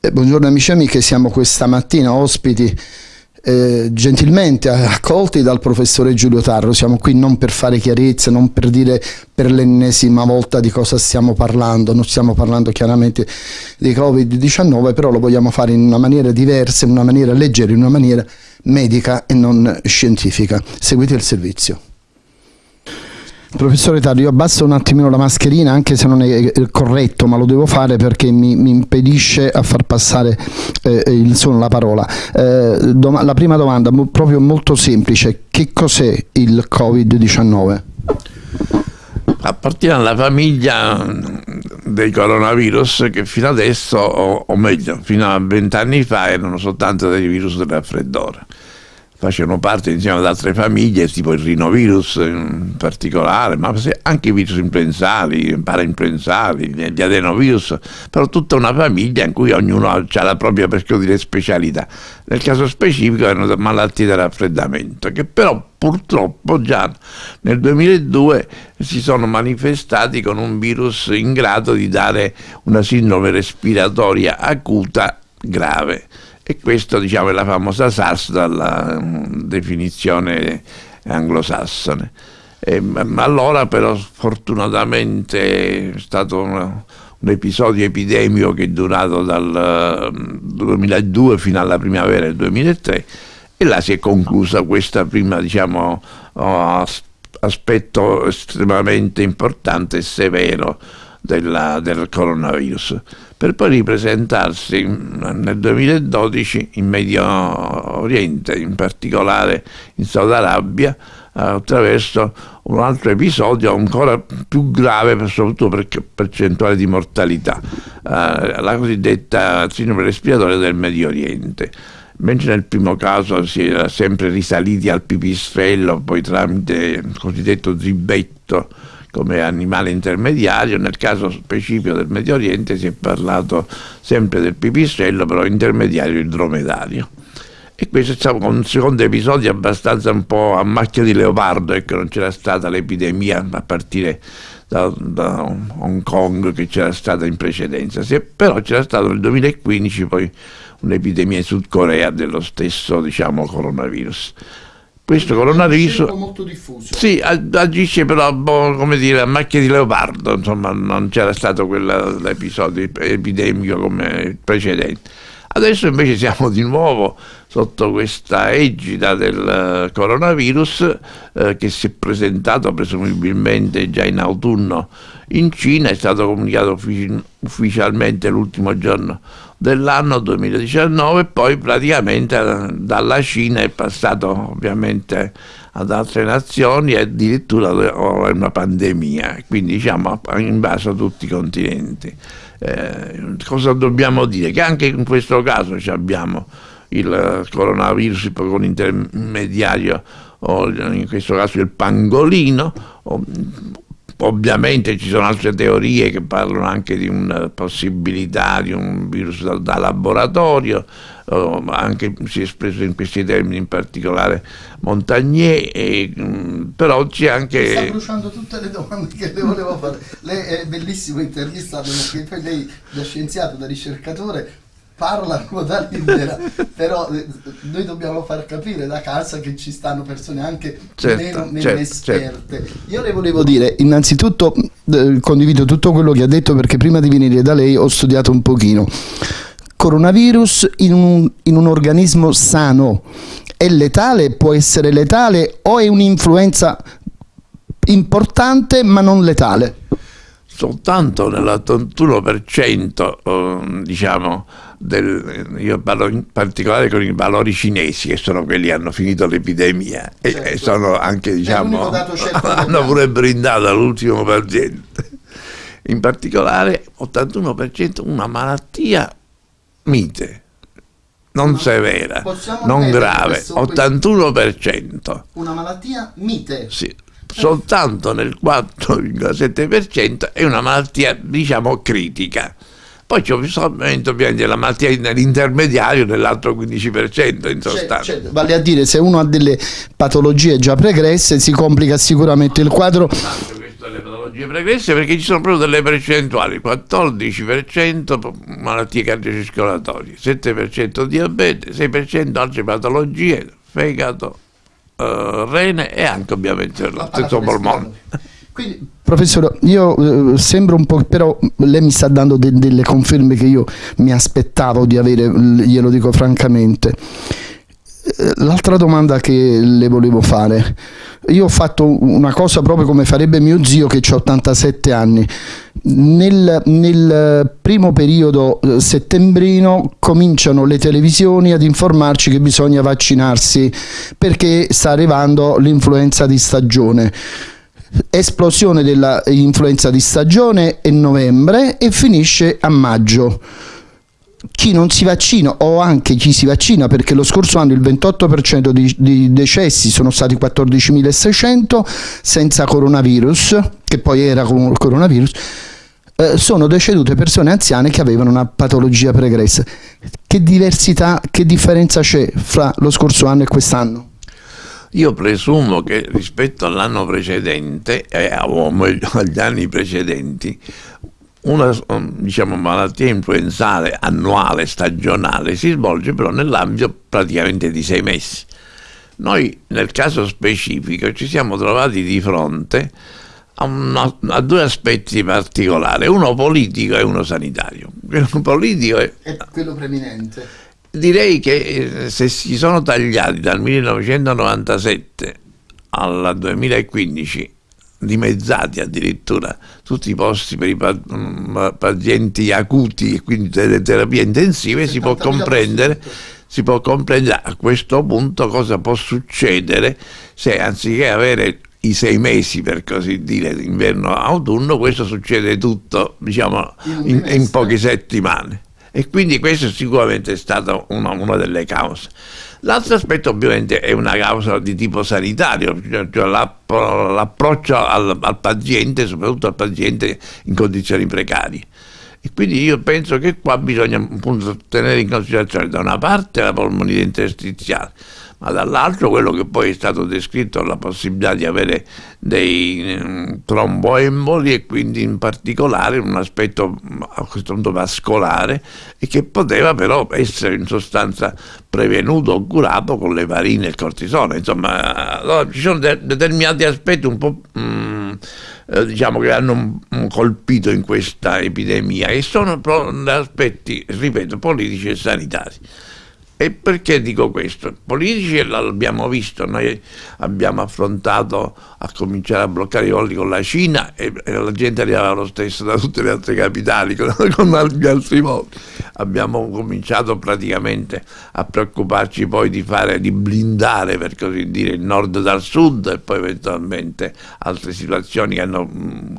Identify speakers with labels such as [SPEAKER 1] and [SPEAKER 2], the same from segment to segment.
[SPEAKER 1] Eh, buongiorno amici e amiche, siamo questa mattina ospiti eh, gentilmente accolti dal professore Giulio Tarro. Siamo qui non per fare chiarezza, non per dire per l'ennesima volta di cosa stiamo parlando, non stiamo parlando chiaramente di Covid-19, però lo vogliamo fare in una maniera diversa, in una maniera leggera, in una maniera medica e non scientifica. Seguite il servizio. Professore Tario, io abbasso un attimino la mascherina anche se non è corretto, ma lo devo fare perché mi, mi impedisce a far passare eh, il suono, la parola. Eh, la prima domanda, proprio molto semplice, che cos'è il Covid-19?
[SPEAKER 2] Appartiene alla famiglia dei coronavirus che fino adesso, o, o meglio, fino a vent'anni fa erano soltanto dei virus del raffreddore facevano parte insieme ad altre famiglie, tipo il rinovirus in particolare, ma anche i virus influenzali, parainfluenzali, gli adenovirus, però tutta una famiglia in cui ognuno ha la propria, dire, specialità. Nel caso specifico erano malattie da raffreddamento, che però purtroppo già nel 2002 si sono manifestati con un virus in grado di dare una sindrome respiratoria acuta grave e questo diciamo, è la famosa SARS dalla mm, definizione anglosassone. E, ma allora però fortunatamente è stato un, un episodio epidemico che è durato dal 2002 mm, fino alla primavera del 2003 e là si è conclusa questa prima diciamo, aspetto estremamente importante e severo della, del coronavirus, per poi ripresentarsi nel 2012 in Medio Oriente, in particolare in Saudi Arabia, attraverso un altro episodio ancora più grave, soprattutto per percentuale di mortalità, eh, la cosiddetta sindrome respiratoria del Medio Oriente. Mentre nel primo caso si era sempre risaliti al pipistrello, poi tramite il cosiddetto zibetto, come animale intermediario, nel caso specifico del Medio Oriente si è parlato sempre del pipistrello, però intermediario il dromedario. E questo è stato un secondo episodio abbastanza un po' a macchia di leopardo, ecco, non c'era stata l'epidemia a partire da, da, Hong Kong che c'era stata in precedenza, però c'era stato nel 2015 poi un'epidemia in Sud Corea dello stesso diciamo, coronavirus questo coronavirus molto diffuso. Sì, agisce però boh, come dire, a macchia di leopardo, insomma non c'era stato quell'episodio epidemico come precedente. Adesso invece siamo di nuovo sotto questa egida del coronavirus eh, che si è presentato presumibilmente già in autunno in Cina, è stato comunicato uffici ufficialmente l'ultimo giorno dell'anno 2019 poi praticamente eh, dalla Cina è passato ovviamente ad altre nazioni e addirittura è una pandemia, quindi diciamo in base a tutti i continenti. Eh, cosa dobbiamo dire? Che anche in questo caso abbiamo il coronavirus con intermediario o in questo caso il pangolino Ovviamente ci sono altre teorie che parlano anche di una possibilità di un virus da, da laboratorio, anche si è espresso in questi termini in particolare Montagnier, e, mh, mm, però c'è anche...
[SPEAKER 1] Sta bruciando tutte le domande che le volevo fare. Lei è bellissimo intervistato perché lei da scienziato, da ricercatore parla a ruota libera, però eh, noi dobbiamo far capire da casa che ci stanno persone anche certo, meno, meno certo, esperte. Certo. Io le volevo dire, innanzitutto eh, condivido tutto quello che ha detto perché prima di venire da lei ho studiato un pochino. Coronavirus in un, in un organismo sano è letale, può essere letale o è un'influenza importante ma non letale?
[SPEAKER 2] soltanto nell'81% eh, diciamo, del, io parlo in particolare con i valori cinesi che sono quelli che hanno finito l'epidemia certo. e, e, sono anche diciamo hanno pure brindato all'ultimo paziente in particolare 81% una malattia mite non Ma severa, non grave, 81%.
[SPEAKER 1] Una malattia mite?
[SPEAKER 2] Sì, soltanto nel 4,7% è una malattia diciamo critica Poi c'è ovviamente la malattia nell'intermediario nell'altro 15% in sostanza. Cioè,
[SPEAKER 1] cioè, vale a dire se uno ha delle patologie già pregresse si complica sicuramente il quadro.
[SPEAKER 2] Le patologie pregresse perché ci sono proprio delle percentuali 14% malattie cardiocircolatorie 7% diabete 6% altre patologie fegato uh, rene e anche ovviamente lo stesso polmone.
[SPEAKER 1] quindi, professore, io eh, sembro un po', però lei mi sta dando de delle conferme che io mi aspettavo di avere, glielo dico francamente. Eh, l'altra domanda che le volevo fare, io ho fatto una cosa proprio come farebbe mio zio che ha 87 anni. Nel, nel, primo periodo eh, settembrino cominciano le televisioni ad informarci che bisogna vaccinarsi perché sta arrivando l'influenza di stagione esplosione dell'influenza di stagione è novembre e finisce a maggio chi non si vaccina o anche chi si vaccina perché lo scorso anno il 28% di, di decessi sono stati 14.600 senza coronavirus che poi era con il coronavirus eh, sono decedute persone anziane che avevano una patologia pregressa che diversità che differenza c'è fra lo scorso anno e quest'anno?
[SPEAKER 2] Io presumo che rispetto all'anno precedente, eh, o meglio agli anni precedenti, una diciamo, malattia influenzale annuale, stagionale, si svolge però nell'ambito praticamente di sei mesi. Noi nel caso specifico ci siamo trovati di fronte a, una, a due aspetti particolari, uno politico e uno sanitario.
[SPEAKER 1] Quello politico è, è quello preminente
[SPEAKER 2] direi che eh, se si sono tagliati dal 1997 al 2015 dimezzati addirittura tutti i posti per i mm, pazienti acuti e quindi delle terapie intensive si può comprendere si può comprendere a questo punto cosa può succedere se anziché avere i sei mesi per così dire inverno-autunno questo succede tutto diciamo in, in poche settimane e quindi questa sicuramente è stata una, una delle cause. L'altro aspetto ovviamente è una causa di tipo sanitario, cioè, cioè l'approccio al, al, paziente, soprattutto al paziente in condizioni precarie. E quindi io penso che qua bisogna appunto tenere in considerazione da una parte la polmonite interstiziale, ma dall'altro quello che poi è stato descritto, la possibilità di avere dei um, tromboemboli e quindi in particolare un aspetto a questo punto vascolare e che poteva però essere in sostanza prevenuto o curato con le varine e il cortisone. Insomma, allora, ci sono de determinati aspetti un po'... Um, diciamo che hanno colpito in questa epidemia e sono aspetti, ripeto, politici e sanitari. E perché dico questo? Politici l'abbiamo visto, noi abbiamo affrontato a cominciare a bloccare i voli con la Cina e, e la gente arrivava lo stesso da tutte le altre capitali con, con gli altri voli. Abbiamo cominciato praticamente a preoccuparci poi di, fare, di blindare per così dire il nord dal sud e poi eventualmente altre situazioni che hanno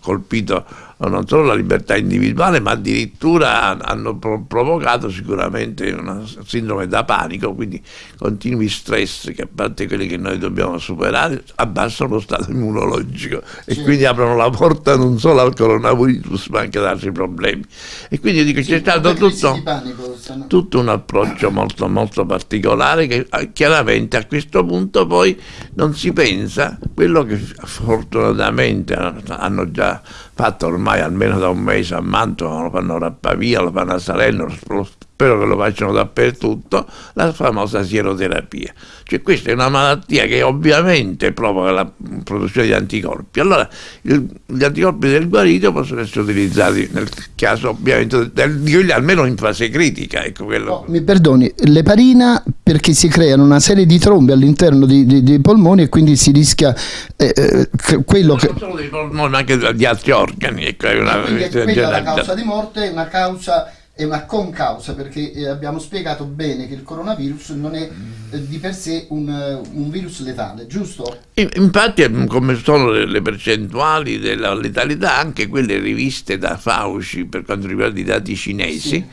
[SPEAKER 2] colpito non solo la libertà individuale ma addirittura hanno provocato sicuramente una sindrome da panico, quindi continui stress che a parte quelli che noi dobbiamo superare abbassano lo stato immunologico e sì. quindi aprono la porta non solo al coronavirus ma anche ad altri problemi. E quindi dico sì, c'è stato tutto, panico, tutto, un approccio molto molto particolare che ah, chiaramente a questo punto poi non si pensa quello che fortunatamente hanno già fatto ormai almeno da un mese a Mantova, lo fanno a Pavia, lo fanno a Salerno, lo spero che lo facciano dappertutto, la famosa sieroterapia. Cioè questa è una malattia che ovviamente provoca la produzione di anticorpi. Allora il, gli anticorpi del guarito possono essere utilizzati nel caso ovviamente del, almeno in fase critica. Ecco
[SPEAKER 1] no, mi perdoni, l'eparina perché si creano una serie di trombe all'interno dei polmoni e quindi si rischia eh, eh, quello
[SPEAKER 2] non
[SPEAKER 1] che...
[SPEAKER 2] Non solo dei polmoni ma anche di altri organi. Ecco, è una,
[SPEAKER 1] quindi è quella la causa di morte, una causa è una concausa perché eh, abbiamo spiegato bene che il coronavirus non è eh, di per sé un, eh, un virus letale, giusto?
[SPEAKER 2] Infatti come sono le percentuali della letalità, anche quelle riviste da Fauci per quanto riguarda i dati cinesi, sì.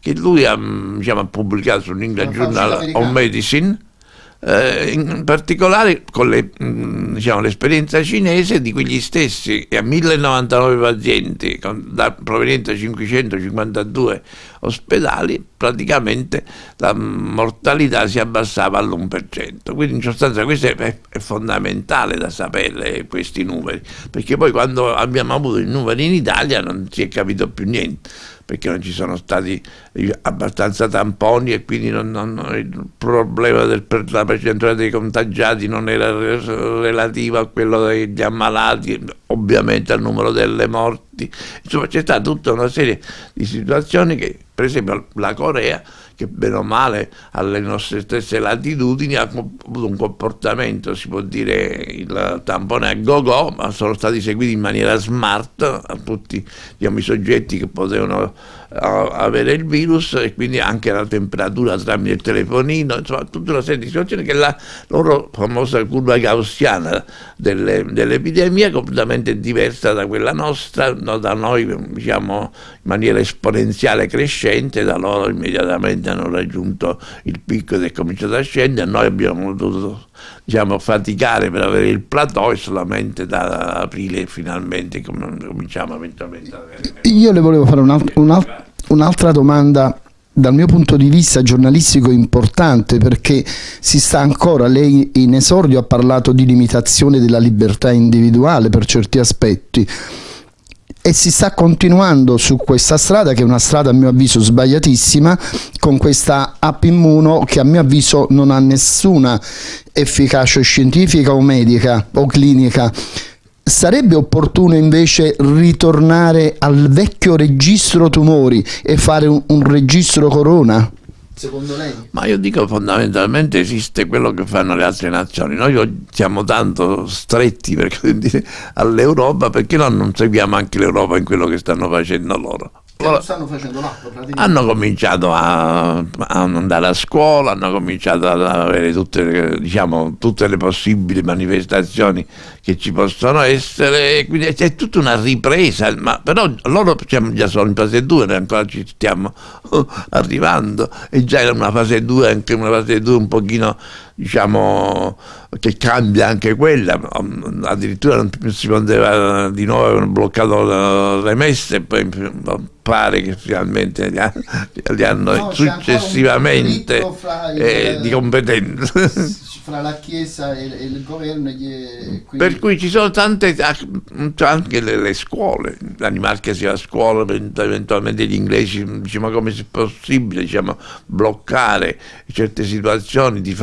[SPEAKER 2] che lui ha, diciamo, ha pubblicato su England Journal of Medicine, eh, in particolare con le, mm, diciamo, l'esperienza cinese di quegli stessi a 1099 pazienti con, da, provenienti da 552 ospedali, praticamente la mortalità si abbassava all'1%. Quindi in sostanza questo è, è fondamentale da sapere questi numeri, perché poi quando abbiamo avuto i numeri in Italia non si è capito più niente perché non ci sono stati abbastanza tamponi e quindi non, non, il problema della percentuale dei contagiati non era relativo a quello degli ammalati, ovviamente al numero delle morti. Insomma c'è stata tutta una serie di situazioni che, per esempio la Corea, che bene o male alle nostre stesse latitudini ha avuto un comportamento, si può dire il tampone a go-go, ma sono stati seguiti in maniera smart a tutti diciamo, i soggetti che potevano avere il virus e quindi anche la temperatura tramite il telefonino, insomma tutta una serie di situazioni che la loro famosa curva gaussiana delle, dell'epidemia è completamente diversa da quella nostra, no, da noi diciamo in maniera esponenziale crescente, da loro immediatamente hanno raggiunto il picco ed è cominciato a scendere, noi abbiamo dovuto diciamo, faticare per avere il plateau e solamente da aprile finalmente cominciamo eventualmente ad avere.
[SPEAKER 1] Io le volevo fare un'altra un un domanda dal mio punto di vista giornalistico importante perché si sta ancora, lei in esordio ha parlato di limitazione della libertà individuale per certi aspetti e si sta continuando su questa strada che è una strada a mio avviso sbagliatissima con questa app immuno che a mio avviso non ha nessuna efficacia scientifica o medica o clinica sarebbe opportuno invece ritornare al vecchio registro tumori e fare un, un registro corona?
[SPEAKER 2] Secondo lei? Ma io dico fondamentalmente esiste quello che fanno le altre nazioni. Noi siamo tanto stretti all'Europa, perché noi non seguiamo anche l'Europa in quello che stanno facendo loro?
[SPEAKER 1] Allora, stanno facendo l'acqua
[SPEAKER 2] Hanno cominciato a, a, andare a scuola, hanno cominciato ad avere tutte, diciamo, tutte le possibili manifestazioni che ci possono essere, quindi c'è tutta una ripresa, ma però loro siamo già solo in fase 2, noi ancora ci stiamo arrivando, e già in una fase 2, anche una fase 2 un pochino diciamo che cambia anche quella addirittura non si poteva di nuovo avevano bloccato le messe e poi pare che finalmente li, li hanno no, successivamente eh, di competenza
[SPEAKER 1] fra la Chiesa e, e il governo. Gli,
[SPEAKER 2] quindi... Per cui ci sono tante, anche le, le scuole, l'Animarca si va a scuola, eventualmente gli inglesi diciamo come è possibile diciamo, bloccare certe situazioni di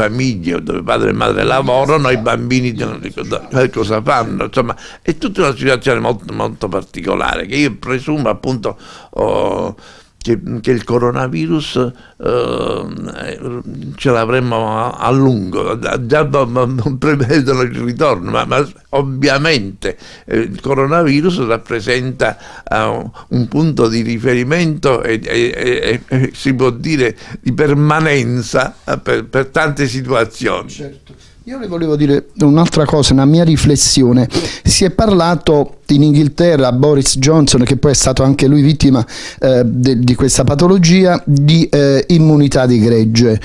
[SPEAKER 2] dove padre e madre lavorano, i bambini ricordano cosa fanno, insomma è tutta una situazione molto, molto particolare che io presumo appunto... Oh, che, che il coronavirus eh, ce l'avremmo a, a, lungo, già non prevedono il ritorno, ma, ma ovviamente eh, il coronavirus rappresenta uh, un punto di riferimento e, e, e, e, si può dire di permanenza uh, per, per tante situazioni.
[SPEAKER 1] Certo. Io le volevo dire un'altra cosa, una mia riflessione. Si è parlato in Inghilterra, Boris Johnson, che poi è stato anche lui vittima eh, di questa patologia, di eh, immunità di gregge.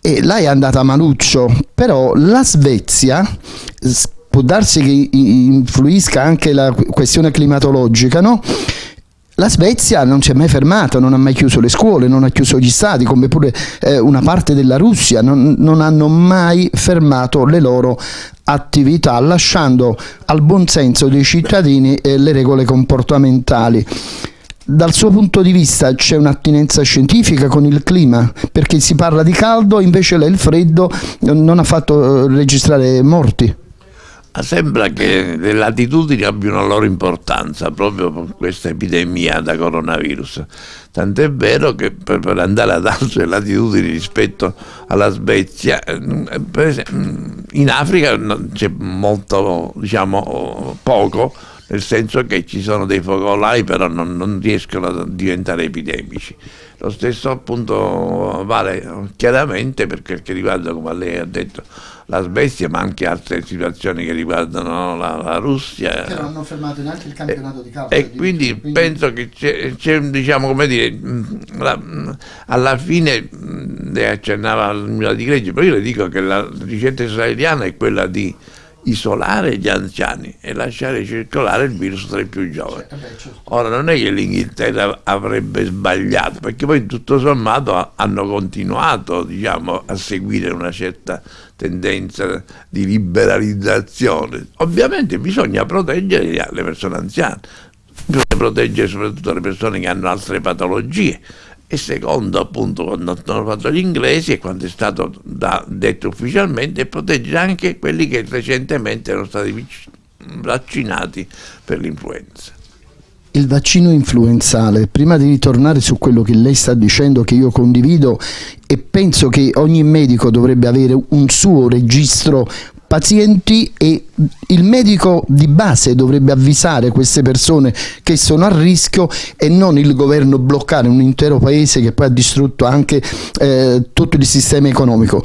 [SPEAKER 1] E lei è andata a maluccio, però la Svezia può darsi che influisca anche la questione climatologica, no? La Svezia non si è mai fermata, non ha mai chiuso le scuole, non ha chiuso gli stati, come pure eh, una parte della Russia, non, non, hanno mai fermato le loro attività, lasciando al buonsenso dei cittadini eh, le regole comportamentali. Dal suo punto di vista c'è un'attinenza scientifica con il clima, perché si parla di caldo, invece il freddo non ha fatto eh, registrare morti.
[SPEAKER 2] Sembra che le latitudini abbiano la loro importanza proprio per questa epidemia da coronavirus. Tant'è vero che per, per, andare ad altre latitudini rispetto alla Svezia, eh, esempio, in Africa c'è molto, diciamo, poco, nel senso che ci sono dei focolai però non, non riescono a diventare epidemici. Lo stesso appunto vale chiaramente per quel che riguarda, come lei ha detto, la Svezia, ma anche altre situazioni che riguardano la, la Russia.
[SPEAKER 3] Che non hanno fermato neanche il campionato
[SPEAKER 2] e,
[SPEAKER 3] di calcio.
[SPEAKER 2] E quindi, quindi, penso che c'è, diciamo, come dire, la, alla fine lei accennava al mio di Greggi, però io le dico che la ricetta israeliana è quella di isolare gli anziani e lasciare circolare il virus tra i più giovani. Certo. Ora non è che l'Inghilterra avrebbe sbagliato, perché poi tutto sommato hanno continuato diciamo, a seguire una certa tendenza di liberalizzazione. Ovviamente bisogna proteggere le persone anziane, bisogna proteggere soprattutto le persone che hanno altre patologie e secondo appunto quando hanno fatto gli inglesi e quando è stato da, detto ufficialmente proteggere anche quelli che recentemente erano stati vaccinati per l'influenza.
[SPEAKER 1] Il vaccino influenzale, prima di ritornare su quello che lei sta dicendo che io condivido e penso che ogni medico dovrebbe avere un suo registro pazienti e il medico di base dovrebbe avvisare queste persone che sono a rischio e non il governo bloccare un intero paese che poi ha distrutto anche eh, tutto il sistema economico.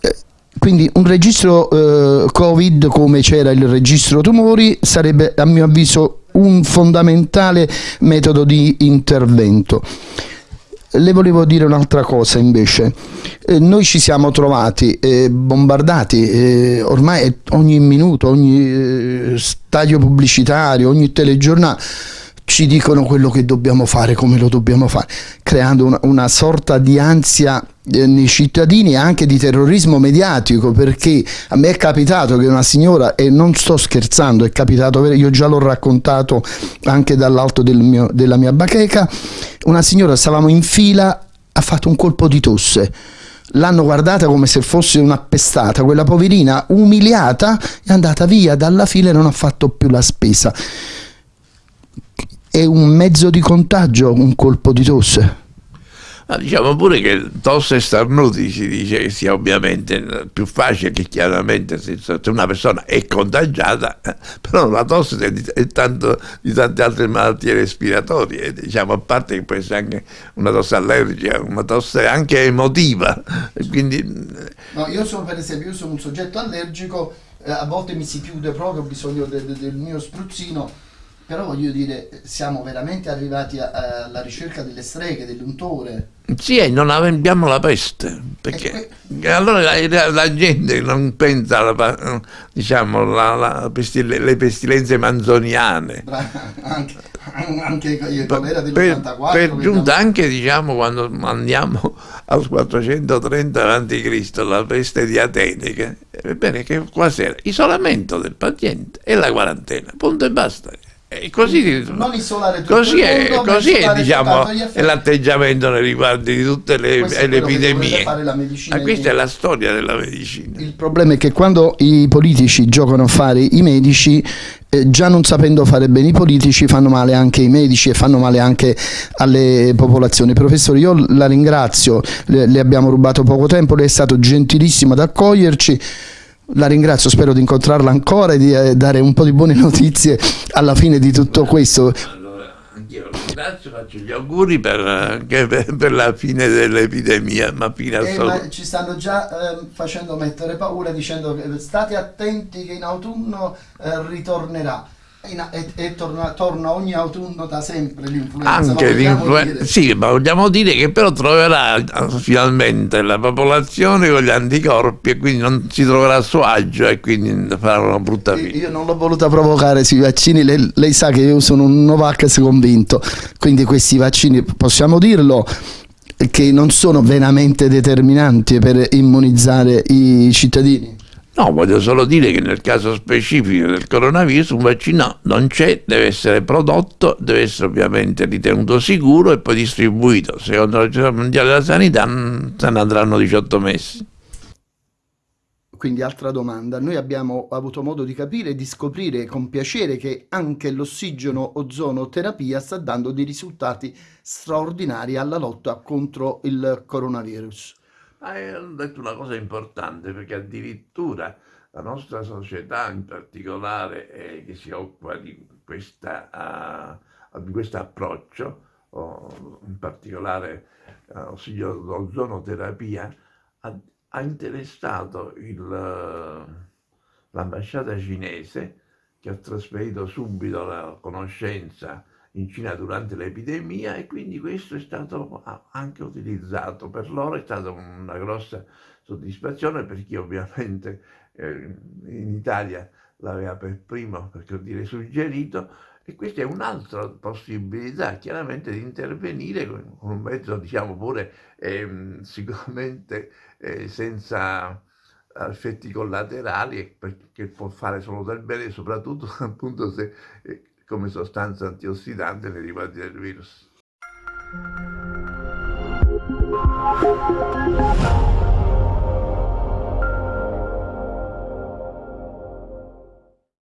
[SPEAKER 1] Eh, quindi un registro eh, covid come c'era il registro tumori sarebbe a mio avviso un fondamentale metodo di intervento le volevo dire un'altra cosa invece. Eh, noi ci siamo trovati eh, bombardati eh, ormai ogni minuto, ogni eh, stadio pubblicitario, ogni telegiornale ci dicono quello che dobbiamo fare, come lo dobbiamo fare, creando una, una sorta di ansia nei cittadini anche di terrorismo mediatico perché a me è capitato che una signora e non sto scherzando è capitato io già l'ho raccontato anche dall'alto del della mia bacheca una signora stavamo in fila ha fatto un colpo di tosse. L'hanno guardata come se fosse un'appestata quella poverina umiliata è andata via dalla fila e non ha fatto più la spesa. È un mezzo di contagio un colpo di tosse.
[SPEAKER 2] Ma diciamo pure che tosse e starnuti si dice che sia ovviamente più facile che chiaramente se una persona è contagiata, però la tosse è tanto di tante altre malattie respiratorie, diciamo a parte che può essere anche una tosse allergica, una tosse anche emotiva. Quindi...
[SPEAKER 3] No, io sono per esempio, io sono un soggetto allergico, eh, a volte mi si chiude proprio, ho bisogno de, de, del mio spruzzino però voglio dire, siamo veramente arrivati alla ricerca delle streghe, dell'untore.
[SPEAKER 2] Sì, e non abbiamo la peste, perché que... allora la, la, gente non pensa alla, diciamo, la, la pestil le pestilenze manzoniane.
[SPEAKER 3] anche, anche il colera dell'84.
[SPEAKER 2] Per, per giunta anche diciamo, quando andiamo al 430 a.C., la peste di Atene, che, ebbene, che quasi isolamento del paziente e la quarantena, punto e basta. E così,
[SPEAKER 3] non isolare tutto
[SPEAKER 2] così
[SPEAKER 3] è,
[SPEAKER 2] mondo, così è, diciamo, è l'atteggiamento nei riguardi di tutte le, le epidemie. Ma questa è la storia della medicina.
[SPEAKER 1] Il problema è che quando i politici giocano a fare i medici, eh, già non sapendo fare bene i politici, fanno male anche i medici e fanno male anche alle popolazioni. Professore, io la ringrazio, le, le abbiamo rubato poco tempo, lei è stato gentilissimo ad accoglierci. La ringrazio, spero di incontrarla ancora e di eh, dare un po' di buone notizie alla fine di tutto questo.
[SPEAKER 2] Allora, anch'io la ringrazio, faccio gli auguri per, per, per la fine dell'epidemia, ma fino
[SPEAKER 3] eh, ma ci stanno già eh, facendo mettere paura dicendo che state attenti che in autunno eh, ritornerà e, e torna, torna, ogni autunno da sempre l'influenza.
[SPEAKER 2] Anche l'influenza, sì, ma vogliamo dire che però troverà finalmente la popolazione con gli anticorpi e quindi non si troverà a suo agio e quindi farà una brutta fine.
[SPEAKER 1] Io non l'ho voluta provocare sui vaccini, lei, lei sa che io sono un Novax convinto, quindi questi vaccini possiamo dirlo che non sono veramente determinanti per immunizzare i cittadini.
[SPEAKER 2] No, voglio solo dire che nel caso specifico del coronavirus un vaccino non c'è, deve essere prodotto, deve essere ovviamente ritenuto sicuro e poi distribuito. Secondo l'Organizzazione Mondiale della Sanità mm, se ne andranno 18 mesi.
[SPEAKER 1] Quindi altra domanda, noi abbiamo avuto modo di capire e di scoprire con piacere che anche l'ossigeno ozonoterapia sta dando dei risultati straordinari alla lotta contro il coronavirus.
[SPEAKER 2] Hai detto una cosa importante perché addirittura la nostra società in particolare eh, che si occupa di questa, uh, di questo approccio, oh, in particolare uh, ozonoterapia, ha, ha interessato l'ambasciata cinese che ha trasferito subito la conoscenza in Cina durante l'epidemia e quindi questo è stato anche utilizzato. Per loro è stata una grossa soddisfazione perché ovviamente eh, in Italia l'aveva per primo, per dire, suggerito e questa è un'altra possibilità chiaramente di intervenire con, un mezzo diciamo pure eh, sicuramente eh, senza effetti collaterali perché può fare solo del bene soprattutto appunto se eh, come sostanza antiossidante nei riguardi del virus.